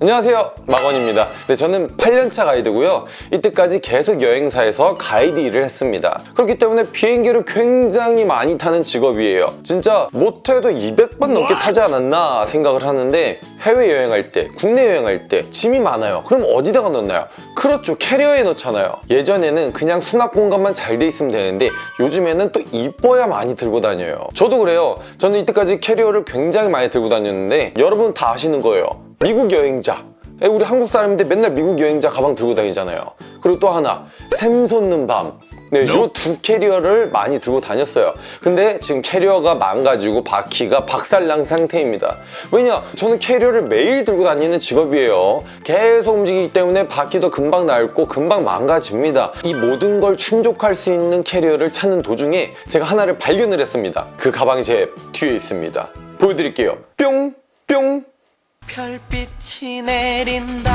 안녕하세요. 마건입니다. 네, 저는 8년차 가이드고요. 이때까지 계속 여행사에서 가이드 일을 했습니다. 그렇기 때문에 비행기를 굉장히 많이 타는 직업이에요. 진짜 못해도 200번 넘게 타지 않았나 생각을 하는데 해외여행할 때 국내 여행할 때 짐이 많아요. 그럼 어디다가 넣나요? 그렇죠. 캐리어에 넣잖아요. 예전에는 그냥 수납 공간만 잘 돼 있으면 되는데 요즘에는 또 이뻐야 많이 들고 다녀요. 저도 그래요. 저는 이때까지 캐리어를 굉장히 많이 들고 다녔는데 여러분 다 아시는 거예요 미국 여행자. 에, 우리 한국 사람인데 맨날 미국 여행자 가방 들고 다니잖아요. 그리고 또 하나 샘 솟는 밤. 네, 이두 캐리어를 많이 들고 다녔어요. 근데 지금 캐리어가 망가지고 바퀴가 박살난 상태입니다. 왜냐? 저는 캐리어를 매일 들고 다니는 직업이에요. 계속 움직이기 때문에 바퀴도 금방 낡고 금방 망가집니다. 이 모든 걸 충족할 수 있는 캐리어를 찾는 도중에 제가 하나를 발견을 했습니다. 그 가방이 제 뒤에 있습니다. 보여드릴게요. 뿅! 뿅! 별빛이 내린다.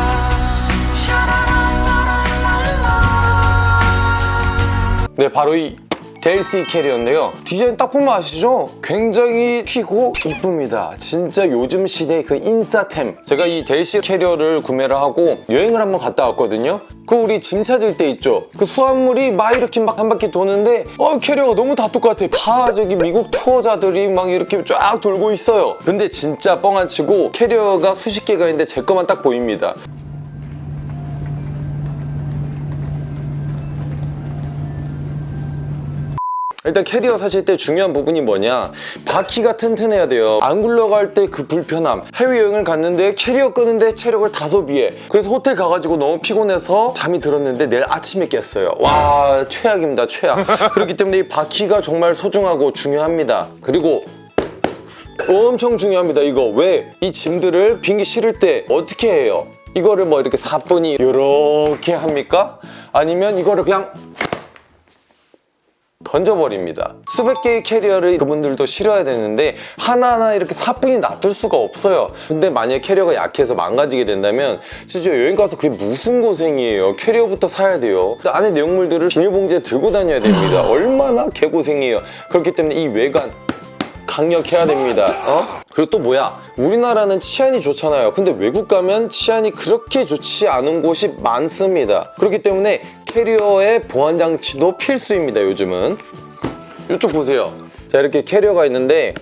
네 바로 이 Delsey 캐리어인데요. 디자인 딱 보면 아시죠? 굉장히 튀고 이쁩니다. 진짜 요즘 시대의 그 인싸템. 제가 이 Delsey 캐리어를 구매를 하고 여행을 한번 갔다 왔거든요. 그 우리 짐 찾을 때 있죠? 그 수화물이 막 이렇게 막 한 바퀴 도는데 어 캐리어가 너무 다 똑같아. 다 저기 미국 투어자들이 막 이렇게 쫙 돌고 있어요. 근데 진짜 뻥 안 치고 캐리어가 수십 개가 있는데 제 것만 딱 보입니다 일단 캐리어 사실 때 중요한 부분이 뭐냐? 바퀴가 튼튼해야 돼요. 안 굴러갈 때 그 불편함. 해외여행을 갔는데 캐리어 끄는데 체력을 다 소비해. 그래서 호텔 가가지고 너무 피곤해서 잠이 들었는데 내일 아침에 깼어요. 와 최악입니다 최악. 그렇기 때문에 이 바퀴가 정말 소중하고 중요합니다. 그리고 엄청 중요합니다 이거. 왜? 이 짐들을 비행기 실을 때 어떻게 해요? 이거를 뭐 이렇게 사뿐히 이렇게 합니까? 아니면 이거를 그냥 던져버립니다. 수백 개의 캐리어를 그분들도 실어야 되는데 하나하나 이렇게 사뿐히 놔둘 수가 없어요. 근데 만약 캐리어가 약해서 망가지게 된다면 진짜 여행 가서 그게 무슨 고생이에요? 캐리어부터 사야 돼요. 안에 내용물들을 비닐봉지에 들고 다녀야 됩니다. 얼마나 개고생이에요. 그렇기 때문에 이 외관 강력해야 됩니다. 어? 그리고 또 뭐야? 우리나라는 치안이 좋잖아요. 근데 외국 가면 치안이 그렇게 좋지 않은 곳이 많습니다. 그렇기 때문에 캐리어의 보안 장치도 필수입니다 요즘은 이쪽 보세요 자 이렇게 캐리어가 있는데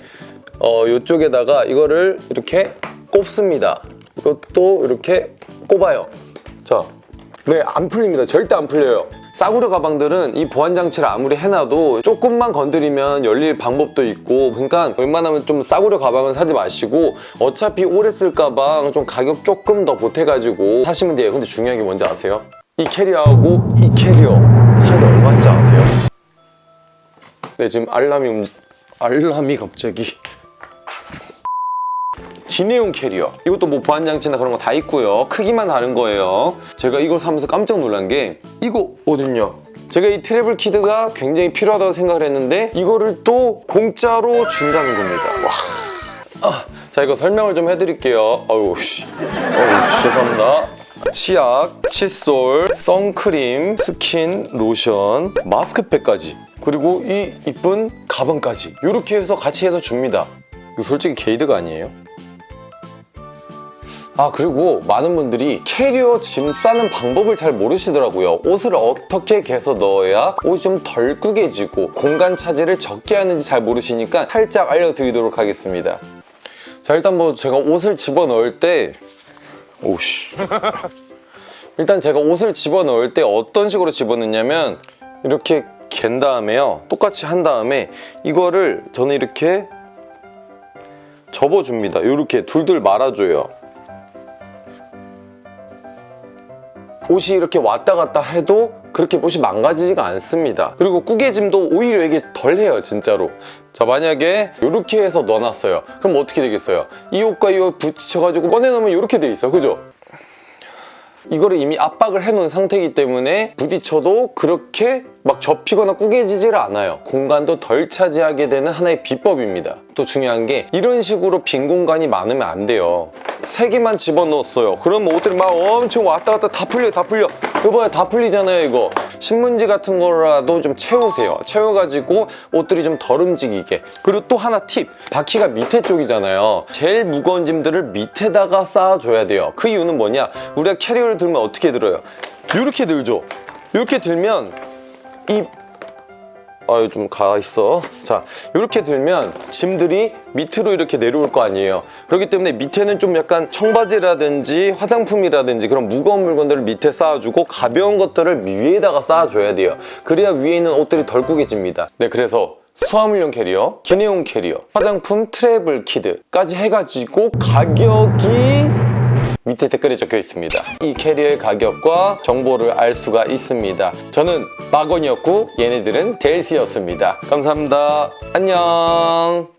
어 이쪽에다가 이거를 이렇게 꼽습니다 이것도 이렇게 꼽아요 자, 네, 안 풀립니다. 절대 안 풀려요. 싸구려 가방들은 이 보안 장치를 아무리 해놔도 조금만 건드리면 열릴 방법도 있고 그러니까 웬만하면 좀 싸구려 가방은 사지 마시고 어차피 오래 쓸 가방 좀 가격 조금 더 보태가지고 사시면 돼요. 근데 중요한 게 뭔지 아세요? 이 캐리어하고 이 캐리어 사이다 얼마인지 아세요? 네, 지금 알람이 움... 알람이 갑자기. 기내용 캐리어. 이것도 뭐 보안장치나 그런 거 다 있고요. 크기만 다른 거예요. 제가 이걸 사면서 깜짝 놀란 게 이거 어딨냐? 제가 이 travel kit가 굉장히 필요하다고 생각을 했는데 이거를 또 공짜로 준다는 겁니다. 와. 아, 자 이거 설명을 좀 해드릴게요. 어우 씨. 어우 죄송합니다 치약, 칫솔, 선크림, 스킨, 로션, 마스크팩까지. 그리고 이 이쁜 가방까지. 이렇게 해서 같이 해서 줍니다. 이거 솔직히 개이득 아니에요? 아 그리고 많은 분들이 캐리어 짐 싸는 방법을 잘 모르시더라고요. 옷을 어떻게 개서 넣어야 옷이 좀 덜 구겨지고 공간 차지를 적게 하는지 잘 모르시니까 살짝 알려드리도록 하겠습니다. 자 일단 뭐 제가 옷을 집어넣을 때 오씨. 일단 제가 옷을 집어넣을 때 어떤 식으로 집어넣냐면 이렇게 갠 다음에요. 똑같이 한 다음에 이거를 저는 이렇게 접어줍니다. 이렇게 둘둘 말아줘요. 옷이 이렇게 왔다 갔다 해도 그렇게 옷이 망가지지가 않습니다. 그리고 꾸개짐도 오히려 이게 덜해요 진짜로. 자 만약에 이렇게 해서 넣어놨어요. 그럼 어떻게 되겠어요? 이 옷과 이 옷 붙여가지고 꺼내놓으면 이렇게 돼 있어. 그죠? 이거를 이미 압박을 해놓은 상태이기 때문에 부딪혀도 그렇게 막 접히거나 꾸겨지질 않아요. 공간도 덜 차지하게 되는 하나의 비법입니다. 또 중요한 게 이런 식으로 빈 공간이 많으면 안 돼요. 세 개만 집어넣었어요. 그럼 옷들이 막 엄청 왔다 갔다 다 풀려 다 풀려 이거 봐요 다 풀리잖아요 이거. 신문지 같은 거라도 좀 채우세요. 채워가지고 옷들이 좀 덜 움직이게. 그리고 또 하나 팁. 바퀴가 밑에 쪽이잖아요. 제일 무거운 짐들을 밑에다가 쌓아줘야 돼요. 그 이유는 뭐냐? 우리가 캐리어를 들면 어떻게 들어요? 이렇게 들죠? 이렇게 들면 이 아유 좀 가 있어. 자 이렇게 들면 짐들이 밑으로 이렇게 내려올 거 아니에요. 그렇기 때문에 밑에는 좀 약간 청바지라든지 화장품이라든지 그런 무거운 물건들을 밑에 쌓아주고 가벼운 것들을 위에다가 쌓아줘야 돼요. 그래야 위에 있는 옷들이 덜 구겨집니다. 네 그래서 수화물용 캐리어, 기내용 캐리어, 화장품 travel kit까지 해가지고 가격이 밑에 댓글에 적혀 있습니다. 이 캐리어의 가격과 정보를 알 수가 있습니다. 저는 마건이었고 얘네들은 Delsey였습니다. 감사합니다. 안녕.